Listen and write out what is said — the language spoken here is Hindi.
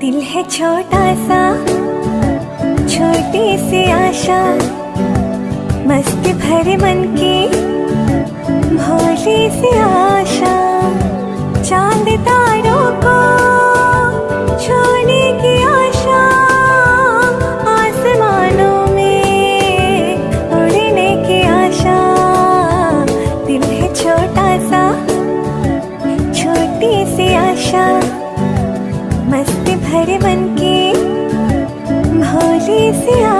दिल है छोटा सा, छोटी सी आशा, मस्ती भरे मन की भोली सी आशा। चाँद तारों को छोड़ने की आशा, आसमानों में उड़ने की आशा। दिल है छोटा सा, छोटी सी आशा। भरे मन के भोले से आशा